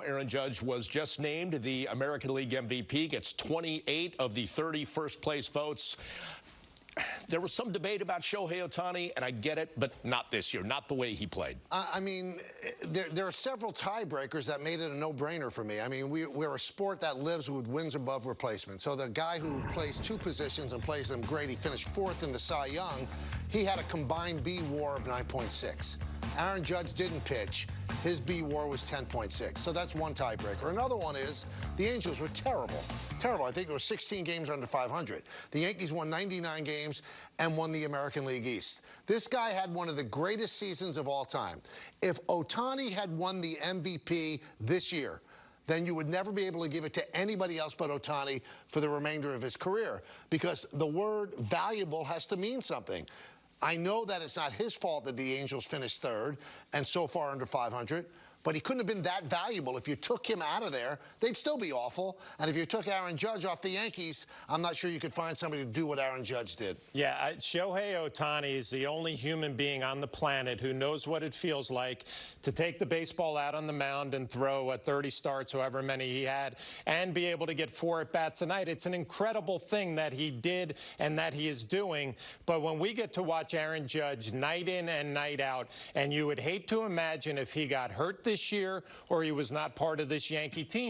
Aaron Judge was just named the American League MVP, gets 28 of the 30 first place votes. There was some debate about Shohei Ohtani, and I get it, but not this year, not the way he played. I mean, there, there, are several tiebreakers that made it a no-brainer for me. I mean, we, are a sport that lives with wins above replacement. So the guy who plays two positions and plays them great, he finished fourth in the Cy Young. He had a combined B WAR of 9.6. Aaron Judge didn't pitch. His B WAR was 10.6. So that's one tiebreaker. Another one is the Angels were terrible. Terrible. I think there were 16 games under 500. The Yankees won 99 games and won the American League East. This guy had one of the greatest seasons of all time. If Ohtani had won the MVP this year, then you would never be able to give it to anybody else but Ohtani for the remainder of his career because the word valuable has to mean something. I know that it's not his fault that the Angels finished third and so far under 500 but he couldn't have been that valuable. If you took him out of there, they'd still be awful. And if you took Aaron Judge off the Yankees, I'm not sure you could find somebody to do what Aaron Judge did. Yeah, I, Shohei Ohtani is the only human being on the planet who knows what it feels like to take the baseball out on the mound and throw at 30 starts, however many he had, and be able to get four at bats a night. It's an incredible thing that he did and that he is doing. But when we get to watch Aaron Judge night in and night out, and you would hate to imagine if he got hurt this year or he was not part of this Yankee team.